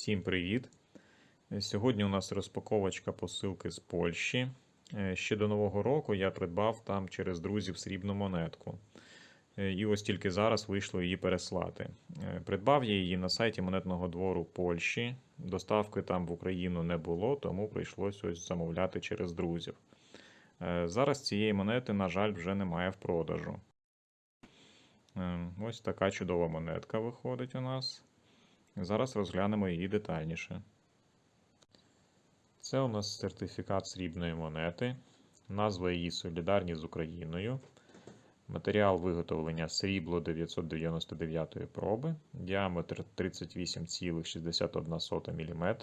Всім привіт! Сьогодні у нас розпаковочка посилки з Польщі. Е, Ще до Нового року я придбав там через друзів срібну монетку. Е, І ось тільки зараз вийшло її переслати. Е, Придбав я її на сайті монетного двору Польщі. Доставки там в Україну не було, тому прийшлось ось замовляти через друзів. Е, Зараз цієї монети, на жаль, вже немає в продажу. Е, Ось така чудова монетка виходить у нас. Зараз розглянемо її детальніше. Це у нас сертифікат срібної монети. Назва її Солідарні з Україною. Матеріал виготовлення срібло 999 проби, діаметр 38,61 мм,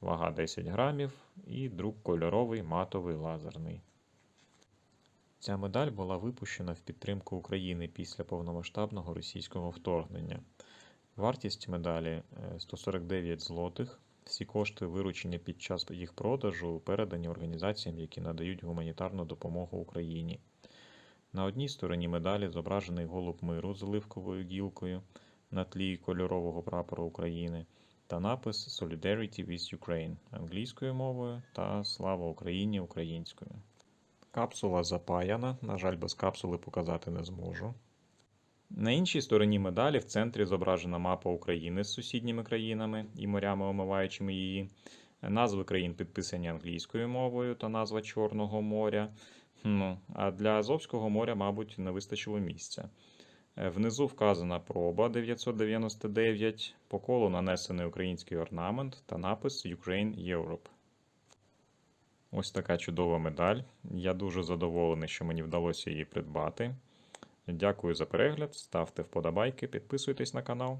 вага 10 грамів і друк кольоровий матовий лазерний. Ця медаль була випущена в підтримку України після повномасштабного російського вторгнення. Вартість медалі е, 149 злотих. Всі кошти, виручені під час їх продажу, передані організаціям, які надають гуманітарну допомогу Україні. На одній стороні медалі зображений голуб миру з оливковою гілкою на тлі кольорового прапора України та напис Solidarity with Ukraine англійською мовою та Слава Україні українською. Капсула запаяна, на жаль, без капсули показати не зможу. На іншій стороні медалі в центрі зображена мапа України з сусідніми країнами і морями, омиваючими її. Назви країн підписані англійською мовою та назва Чорного моря. Ну, а для Азовського моря, мабуть, не вистачило місця. Е, Внизу вказана проба 999, по колу нанесений український орнамент та напис Ukraine Europe. Ось така чудова медаль. Я дуже задоволений, що мені вдалося її придбати. Дякую за перегляд, ставте вподобайки, підписуйтесь на канал.